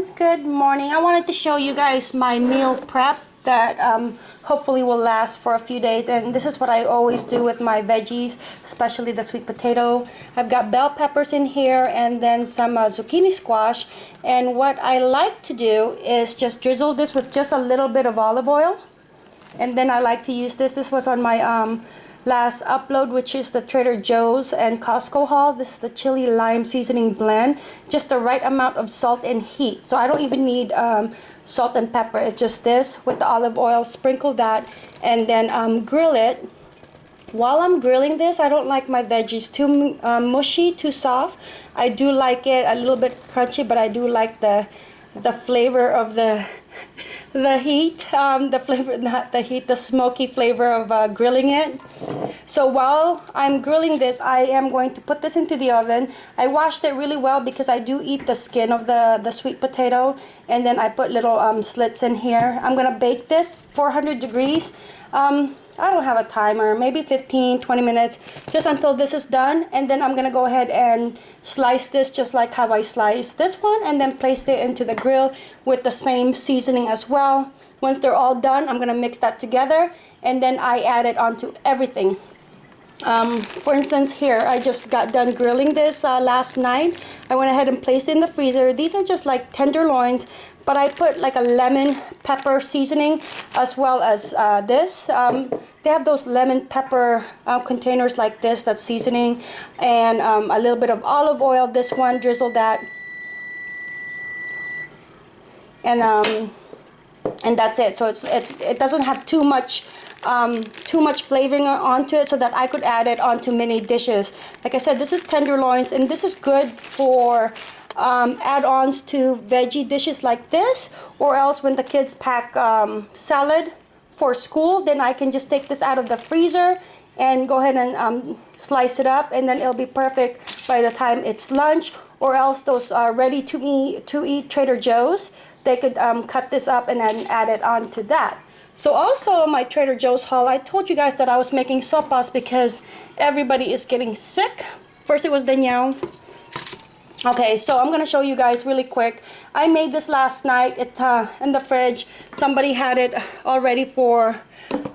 friends good morning. I wanted to show you guys my meal prep that um, hopefully will last for a few days and this is what I always do with my veggies especially the sweet potato. I've got bell peppers in here and then some uh, zucchini squash and what I like to do is just drizzle this with just a little bit of olive oil and then I like to use this. This was on my um, last upload which is the Trader Joe's and Costco haul. This is the chili lime seasoning blend. Just the right amount of salt and heat. So I don't even need um, salt and pepper. It's just this with the olive oil sprinkle that and then um, grill it. While I'm grilling this I don't like my veggies too um, mushy too soft. I do like it a little bit crunchy but I do like the the flavor of the the heat, um, the flavor, not the heat, the smoky flavor of uh, grilling it. So while I'm grilling this, I am going to put this into the oven. I washed it really well because I do eat the skin of the, the sweet potato. And then I put little um, slits in here. I'm going to bake this 400 degrees. Um, I don't have a timer, maybe 15, 20 minutes, just until this is done. And then I'm gonna go ahead and slice this just like how I sliced this one and then place it into the grill with the same seasoning as well. Once they're all done, I'm gonna mix that together and then I add it onto everything. Um, for instance here I just got done grilling this uh, last night I went ahead and placed it in the freezer these are just like tenderloins but I put like a lemon pepper seasoning as well as uh, this. Um, they have those lemon pepper uh, containers like this that's seasoning and um, a little bit of olive oil. This one drizzle that. And um, and that's it. So it's it's it doesn't have too much um, too much flavoring onto it so that I could add it onto many dishes. Like I said, this is tenderloins and this is good for um, add-ons to veggie dishes like this or else when the kids pack um, salad for school then I can just take this out of the freezer and go ahead and um, slice it up and then it'll be perfect by the time it's lunch or else those are ready to eat, to eat Trader Joe's they could um, cut this up and then add it on to that. So also my Trader Joe's haul, I told you guys that I was making sopas because everybody is getting sick. First it was Danielle. Okay, so I'm going to show you guys really quick. I made this last night. It's uh, in the fridge. Somebody had it already for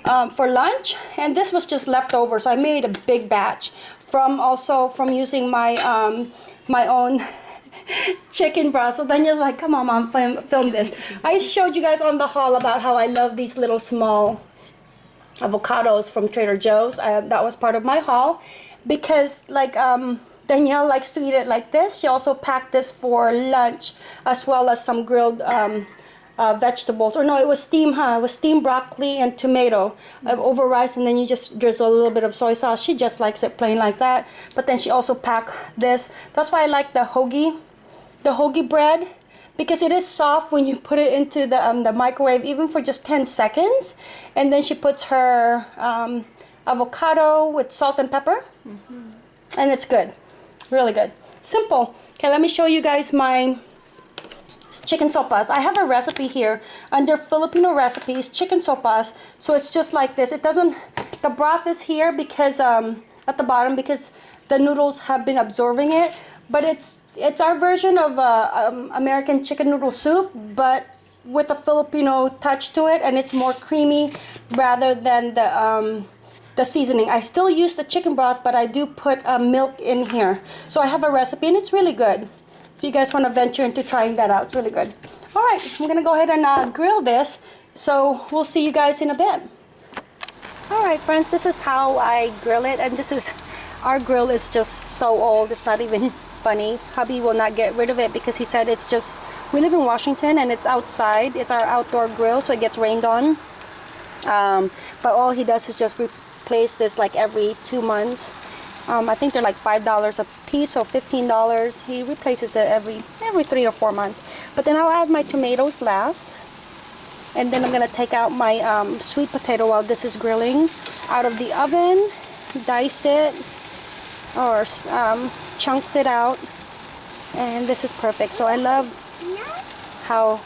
um, for lunch and this was just leftover so I made a big batch from also from using my um, my own chicken broth. So Daniel's like, come on, mom, film, film this. I showed you guys on the haul about how I love these little small avocados from Trader Joe's. Uh, that was part of my haul because like um, Danielle likes to eat it like this. She also packed this for lunch as well as some grilled um, uh, vegetables. Or no, it was steamed, huh? It was steamed broccoli and tomato uh, over rice and then you just drizzle a little bit of soy sauce. She just likes it plain like that. But then she also packed this. That's why I like the hoagie the hoagie bread because it is soft when you put it into the, um, the microwave even for just 10 seconds and then she puts her um, avocado with salt and pepper mm -hmm. and it's good really good. Simple. Okay let me show you guys my chicken sopas. I have a recipe here. Under Filipino recipes chicken sopas. So it's just like this. It doesn't the broth is here because um, at the bottom because the noodles have been absorbing it. But it's it's our version of uh, um, American chicken noodle soup, but with a Filipino touch to it, and it's more creamy rather than the um, the seasoning. I still use the chicken broth, but I do put uh, milk in here. So I have a recipe, and it's really good. If you guys want to venture into trying that out, it's really good. All right, I'm gonna go ahead and uh, grill this. So we'll see you guys in a bit. All right, friends, this is how I grill it, and this is our grill is just so old. It's not even funny. Hubby will not get rid of it because he said it's just, we live in Washington and it's outside. It's our outdoor grill so it gets rained on. Um, but all he does is just replace this like every two months. Um, I think they're like $5 a piece, so $15. He replaces it every every three or four months. But then I'll add my tomatoes last. And then I'm going to take out my um, sweet potato while this is grilling out of the oven. Dice it or um, chunks it out and this is perfect so I love how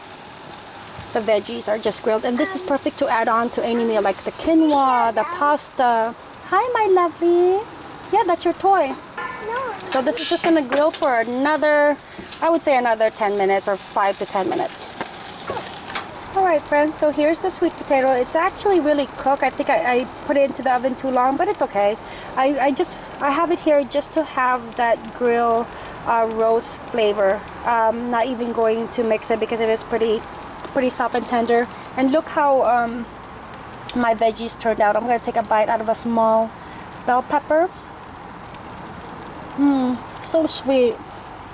the veggies are just grilled and this is perfect to add on to any meal like the quinoa the pasta hi my lovely yeah that's your toy So this is just gonna grill for another, I would say another 10 minutes or 5 to 10 minutes. Alright friends, so here's the sweet potato. It's actually really cooked. I think I, I put it into the oven too long, but it's okay. I, I just, I have it here just to have that grill uh, roast flavor. Um, not even going to mix it because it is pretty, pretty soft and tender. And look how um, my veggies turned out. I'm going to take a bite out of a small bell pepper. Mmm, so sweet.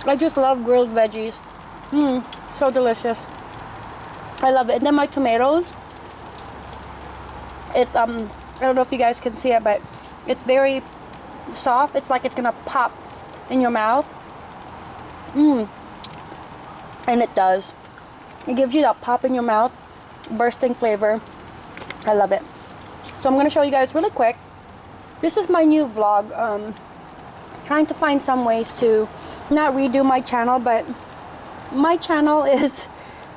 I just love grilled veggies. Mmm, so delicious. I love it. And then my tomatoes. It's um, I don't know if you guys can see it, but it's very soft. It's like it's gonna pop in your mouth. Mmm. And it does. It gives you that pop in your mouth, bursting flavor. I love it. So I'm gonna show you guys really quick. This is my new vlog. Um, trying to find some ways to not redo my channel but my channel is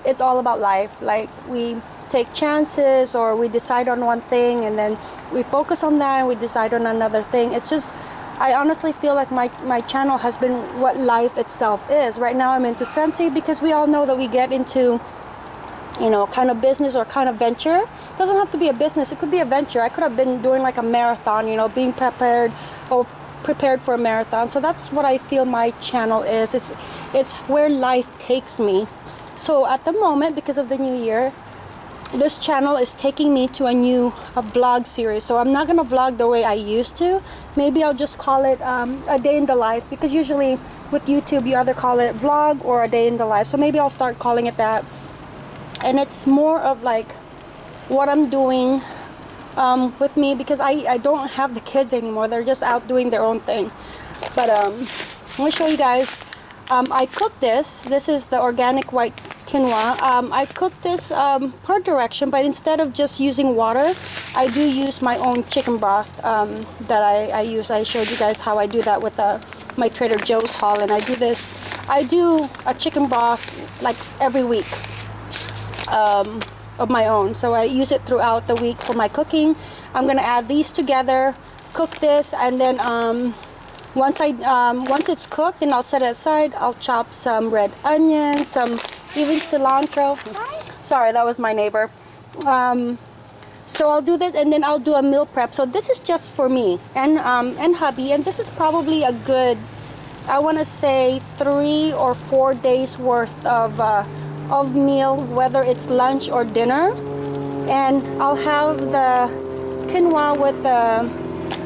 it's all about life like we take chances or we decide on one thing and then we focus on that and we decide on another thing it's just I honestly feel like my, my channel has been what life itself is. Right now I'm into Scentsy because we all know that we get into, you know, kind of business or kind of venture. It doesn't have to be a business, it could be a venture. I could have been doing like a marathon, you know, being prepared or prepared for a marathon. So that's what I feel my channel is. It's it's where life takes me. So at the moment, because of the new year, this channel is taking me to a new a vlog series. So I'm not gonna vlog the way I used to. Maybe I'll just call it um, a day in the life because usually with YouTube you either call it vlog or a day in the life. So maybe I'll start calling it that. And it's more of like what I'm doing um, with me because I, I don't have the kids anymore. They're just out doing their own thing. But um, me show you guys. Um, I cooked this. This is the organic white quinoa. Um, I cooked this um, per direction, but instead of just using water, I do use my own chicken broth um, that I, I, use. I showed you guys how I do that with uh, my Trader Joe's haul, and I do this. I do a chicken broth like every week. Um, of my own so I use it throughout the week for my cooking I'm gonna add these together cook this and then um, once I um, once it's cooked then I'll set it aside. I'll chop some red onions some even cilantro. Sorry that was my neighbor. Um, so I'll do that and then I'll do a meal prep. So this is just for me and um, and hubby and this is probably a good I want to say three or four days worth of uh, of meal, whether it's lunch or dinner. And I'll have the quinoa with the,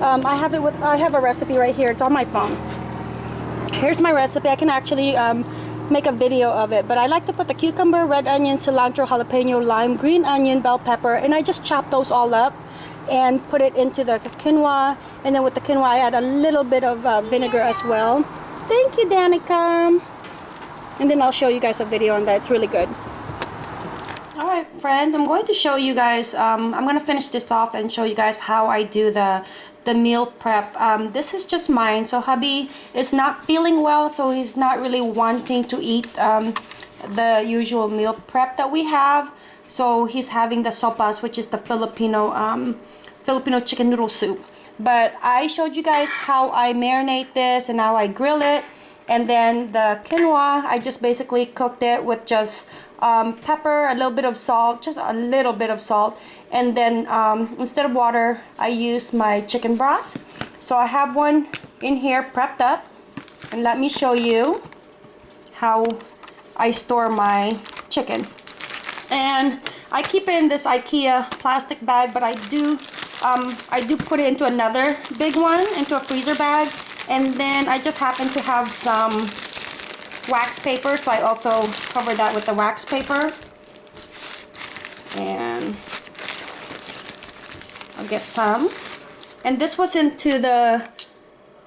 um, I have it with, I have a recipe right here. It's on my phone. Here's my recipe. I can actually um, make a video of it. But I like to put the cucumber, red onion, cilantro, jalapeno, lime, green onion, bell pepper. And I just chop those all up and put it into the quinoa. And then with the quinoa, I add a little bit of uh, vinegar as well. Thank you, Danica and then I'll show you guys a video on that it's really good alright friends I'm going to show you guys um, I'm gonna finish this off and show you guys how I do the the meal prep. Um, this is just mine. So hubby is not feeling well so he's not really wanting to eat um, the usual meal prep that we have. So he's having the sopas which is the Filipino um, Filipino chicken noodle soup. But I showed you guys how I marinate this and how I grill it and then the quinoa, I just basically cooked it with just um, pepper, a little bit of salt, just a little bit of salt. And then um, instead of water, I use my chicken broth. So I have one in here prepped up. And let me show you how I store my chicken. And I keep it in this Ikea plastic bag, but I do um, I do put it into another big one, into a freezer bag and then I just happen to have some wax paper, so I also cover that with the wax paper. And I'll get some. And this was into the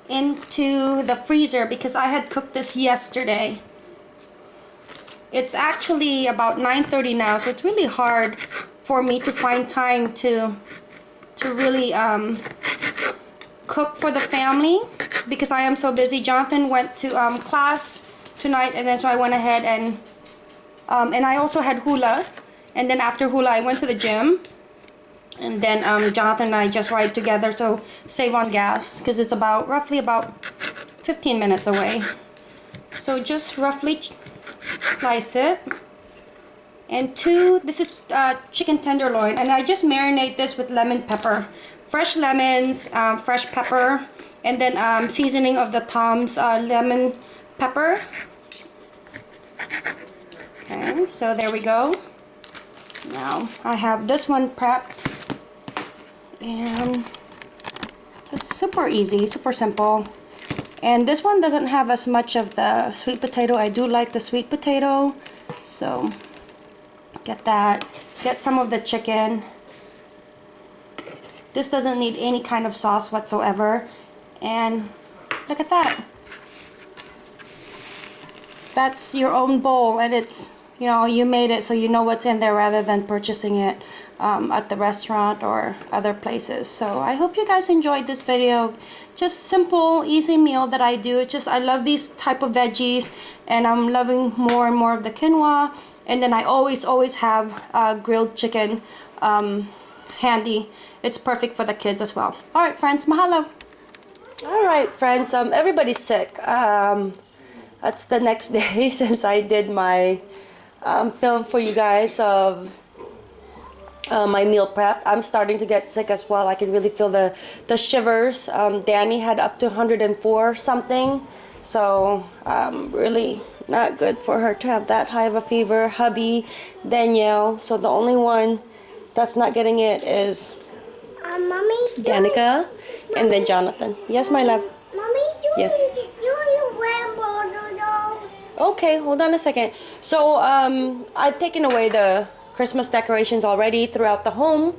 into the freezer because I had cooked this yesterday. It's actually about 9.30 now, so it's really hard for me to find time to to really um, cook for the family because I am so busy. Jonathan went to um, class tonight and then so I went ahead and um, and I also had hula and then after hula I went to the gym and then um, Jonathan and I just ride together so save on gas because it's about roughly about 15 minutes away. So just roughly slice it. And two, this is uh, chicken tenderloin. And I just marinate this with lemon pepper. Fresh lemons, um, fresh pepper, and then um, seasoning of the Tom's uh, lemon pepper. Okay, so there we go. Now I have this one prepped. And it's super easy, super simple. And this one doesn't have as much of the sweet potato. I do like the sweet potato. So get that. Get some of the chicken. This doesn't need any kind of sauce whatsoever. And look at that. That's your own bowl and it's, you know, you made it so you know what's in there rather than purchasing it um, at the restaurant or other places. So I hope you guys enjoyed this video. Just simple, easy meal that I do. It's just I love these type of veggies and I'm loving more and more of the quinoa. And then I always, always have uh, grilled chicken um, handy. It's perfect for the kids as well. All right, friends, mahalo. All right, friends, um, everybody's sick. Um, that's the next day since I did my um, film for you guys of uh, my meal prep. I'm starting to get sick as well. I can really feel the, the shivers. Um, Danny had up to 104 something. So um, really not good for her to have that high of a fever. Hubby, Danielle. So the only one that's not getting it is Uh, mommy, and then Jonathan. Yes, my love. mommy, you, Yes. you, you wear bottle. Okay, hold on a second. So, um, I've taken away the Christmas decorations already throughout the home.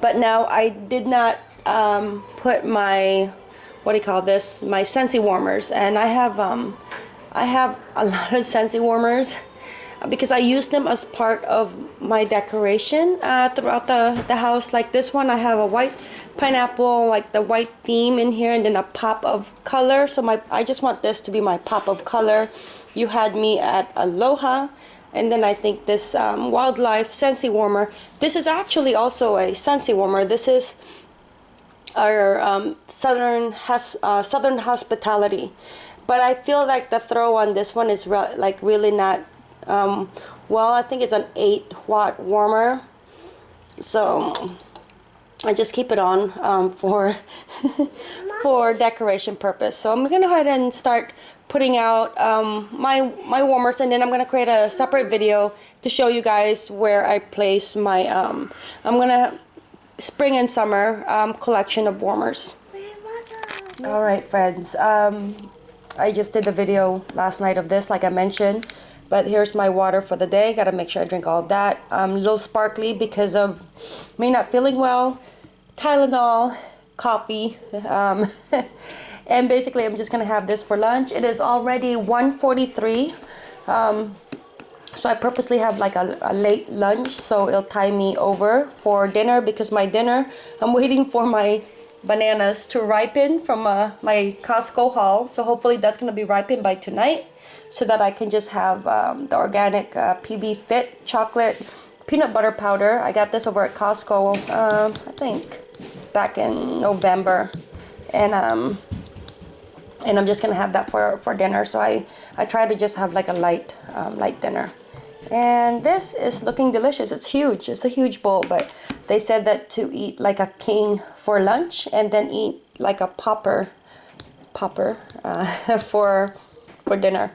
But now I did not um, put my, what do you call this, my Scentsy warmers. And I have, um, I have a lot of Scentsy warmers because I use them as part of my decoration uh, throughout the, the house. Like this one, I have a white pineapple, like the white theme in here, and then a pop of color. So my I just want this to be my pop of color. You had me at Aloha, and then I think this um, wildlife Scentsy warmer. This is actually also a Scentsy warmer. This is our um, southern has uh, southern hospitality but I feel like the throw on this one is re like really not um, well I think it's an 8 watt warmer so I just keep it on um, for for decoration purpose so I'm gonna go ahead and start putting out um, my my warmers and then I'm gonna create a separate video to show you guys where I place my um, I'm gonna spring and summer um, collection of warmers. All right, friends. Um, I just did the video last night of this, like I mentioned. But here's my water for the day. Got to make sure I drink all that. Um, a little sparkly because of me not feeling well. Tylenol, coffee. Um, and basically, I'm just to have this for lunch. It is already 1.43. Um, so I purposely have like a, a, late lunch so it'll tie me over for dinner because my dinner, I'm waiting for my bananas to ripen from uh, my Costco haul. So hopefully that's to be ripened by tonight so that I can just have um, the organic uh, PB Fit chocolate peanut butter powder. I got this over at Costco, uh, I think back in November. And um, and I'm just gonna have that for, for dinner. So I, I try to just have like a light, um, light dinner. And this is looking delicious. It's huge. It's a huge bowl, but they said that to eat like a king for lunch and then eat like a popper, popper uh, for for dinner.